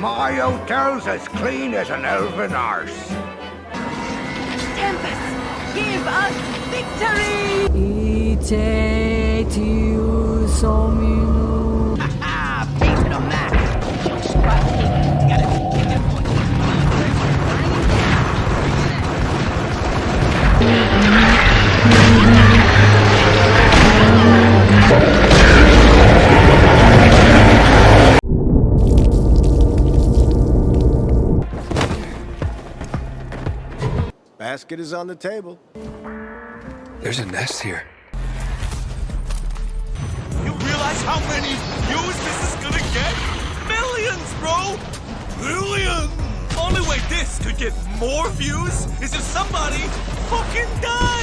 My hotel's as clean as an elven arse. Tempest, give us victory! 이 Basket is on the table. There's a nest here. You realize how many views this is gonna get? Millions, bro! Millions! Only way this could get more views is if somebody fucking died!